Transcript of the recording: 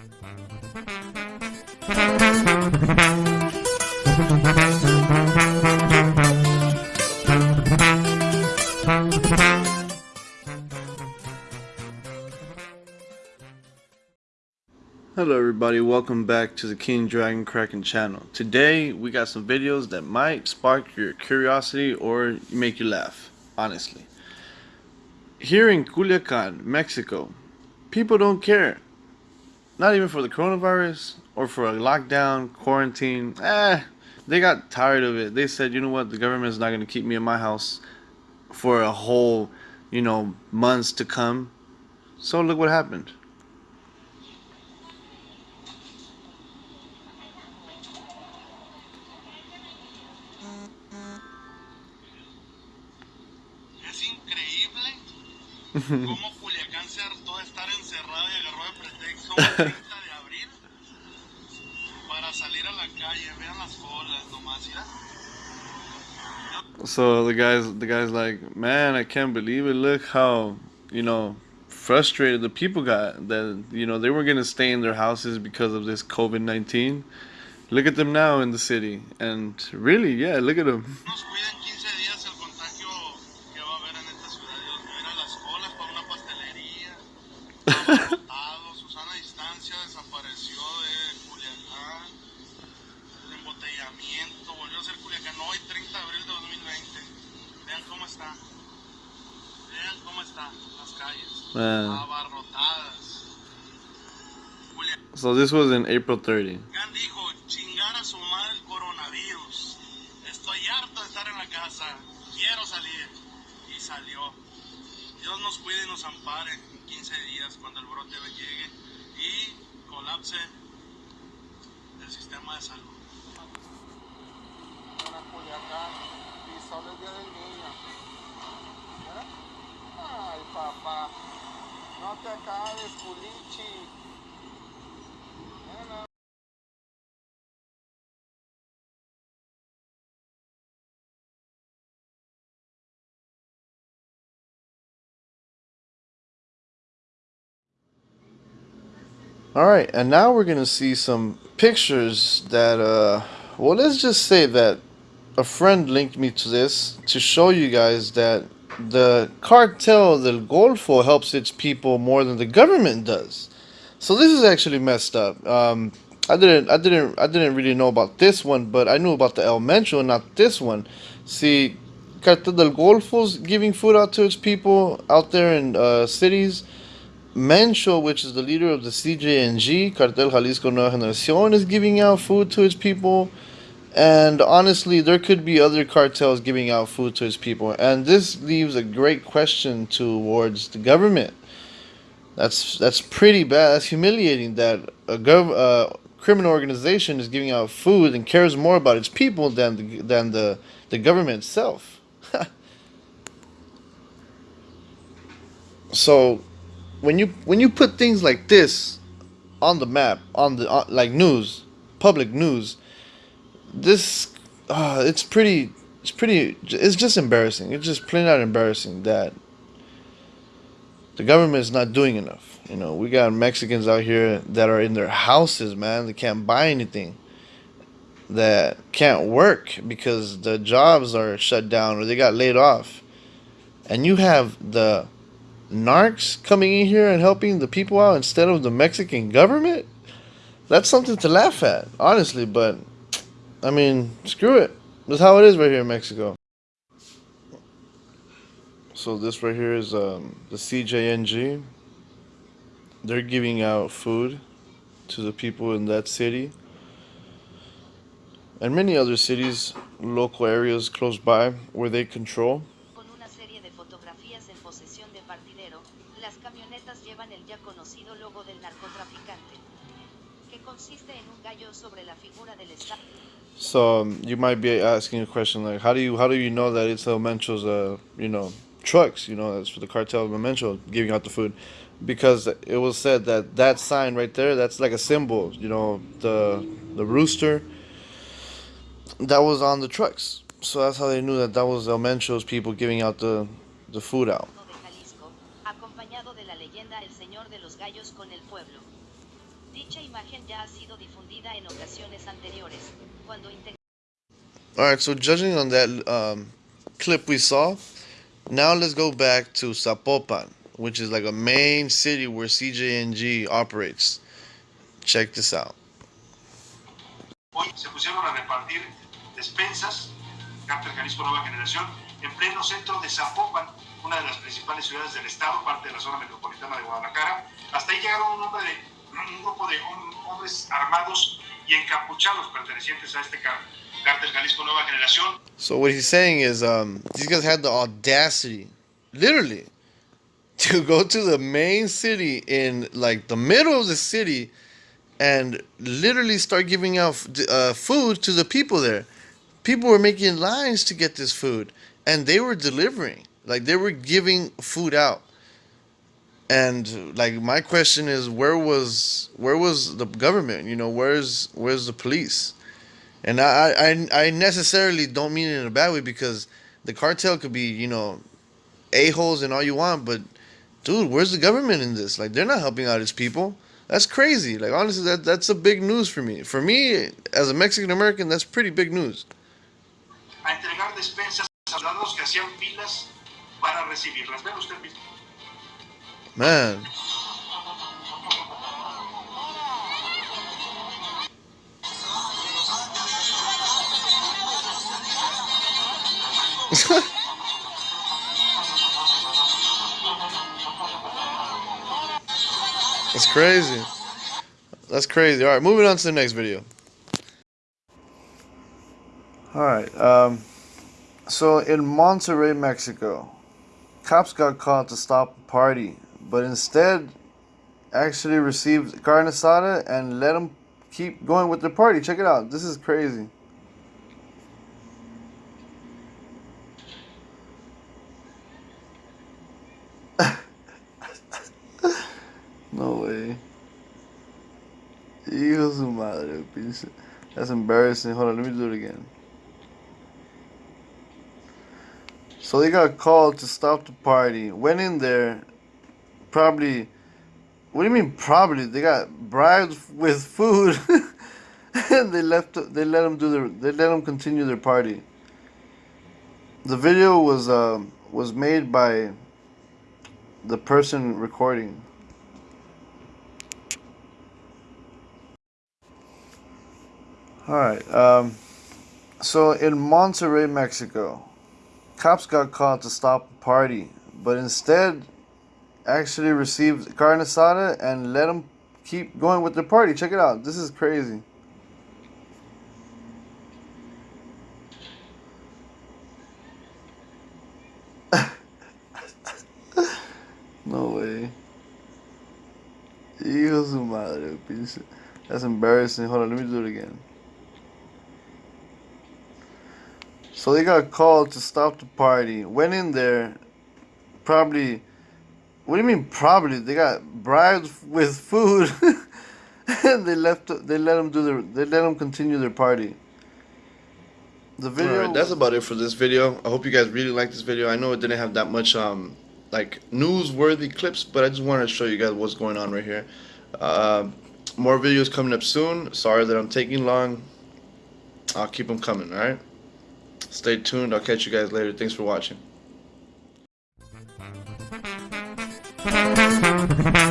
Hello everybody, welcome back to the King Dragon Kraken channel. Today we got some videos that might spark your curiosity or make you laugh, honestly. Here in Culiacan, Mexico, people don't care. Not even for the coronavirus or for a lockdown, quarantine. Eh, they got tired of it. They said, you know what, the government is not going to keep me in my house for a whole, you know, months to come. So look what happened. de pretexto 30 de abril para salir a la calle. Vean las colas nomás, ¿ya? So the guys, the guys like, man, I can't believe it. Look how, you know, frustrated the people got that, you know, they were gonna stay in their houses because of this COVID nineteen. Look at them now in the city, and really, yeah, look at them. Abarrotadas. Culiacán So this was in April 30. dijo, chingar a su madre el coronavirus. Estoy harto de estar en la casa. Quiero salir. Y salió. Dios nos cuide y nos ampare en 15 días cuando el brote llegue y colapse el sistema de salud. Alright, and now we're gonna see some pictures that, uh, well, let's just say that a friend linked me to this to show you guys that the cartel del Golfo helps its people more than the government does. So this is actually messed up. Um, I didn't, I didn't, I didn't really know about this one, but I knew about the El Mencho, not this one. See, Cartel del Golfo's giving food out to its people out there in uh, cities. Mencho, which is the leader of the CJNG, Cartel Jalisco Nueva Generación, is giving out food to its people. And honestly, there could be other cartels giving out food to its people. And this leaves a great question towards the government. That's that's pretty bad. That's humiliating that a gov uh, criminal organization is giving out food and cares more about its people than the, than the, the government itself. so when you when you put things like this on the map on the uh, like news public news this uh, it's pretty it's pretty it's just embarrassing. It's just plain out embarrassing that the government is not doing enough. You know we got mexicans out here that are in their houses man. They can't buy anything that can't work because the jobs are shut down or they got laid off. And you have the narcs coming in here and helping the people out instead of the Mexican government, that's something to laugh at, honestly. But, I mean, screw it. That's how it is right here in Mexico. So this right here is um, the CJNG. They're giving out food to the people in that city. And many other cities, local areas close by where they control. So um, you might be asking a question like, how do you how do you know that it's El Mencho's uh you know trucks you know that's for the cartel of El Mencho giving out the food, because it was said that that sign right there that's like a symbol you know the the rooster. That was on the trucks, so that's how they knew that that was El Mencho's people giving out the the food out. Dicha imagen ya ha sido difundida en ocasiones anteriores, All right, so judging on that um, clip we saw, now let's go back to Zapopan, which is like a main city where CJNG operates. Check this out. Hoy se pusieron a repartir despensas, Cártel Jalisco Nueva Generación, en pleno centro de Zapopan, una de las principales ciudades del estado, parte de la zona metropolitana de Guadalajara. Hasta ahí llegaron un, hombre de, un grupo de hom- hombres armados y encapuchados pertenecientes a este Cártel Jalisco Nueva Generación. So what he's saying is, um, these guys had the audacity, literally, to go to the main city in like the middle of the city, and literally start giving out uh, food to the people there. People were making lines to get this food, and they were delivering. Like they were giving food out. And like my question is, where was where was the government? You know, where's where's the police? And I, I, I necessarily don't mean it in a bad way because the cartel could be, you know, a-holes and all you want, but dude, where's the government in this? Like, they're not helping out its people. That's crazy. Like, honestly, that that's a big news for me. For me, as a Mexican American, that's pretty big news. a entregar despensas a que hacían filas para recibirlas. Ven usted mismo. Man. That's crazy. That's crazy. All right, moving on to the next video. All right. Um, so in Monterrey, Mexico, cops got caught to stop a party, but instead actually received carne asada and let them keep going with the party. Check it out. This is crazy. no way. Su madre. That's embarrassing. Hold on, let me do it again. So they got called to stop the party. Went in there, probably. What do you mean probably? They got bribed with food, and they left. They let them do their. They let them continue their party. The video was um, was made by the person recording. All right. Um, so in Monterrey, Mexico, cops got called to stop a party, but instead actually received carne asada and let them keep going with the party. Check it out. This is crazy. no way. Hijo su madre. That's embarrassing. Hold on, let me do it again. So they got called to stop the party. Went in there, probably. What do you mean probably? They got bribed with food, and they left. They let them do their. They let them continue their party. The video. Alright, that's about it for this video. I hope you guys really liked this video. I know it didn't have that much um like newsworthy clips, but I just wanted to show you guys what's going on right here. Uh, more videos coming up soon. Sorry that I'm taking long. I'll keep them coming. All right. Stay tuned. I'll catch you guys later. Thanks for watching. Thank you.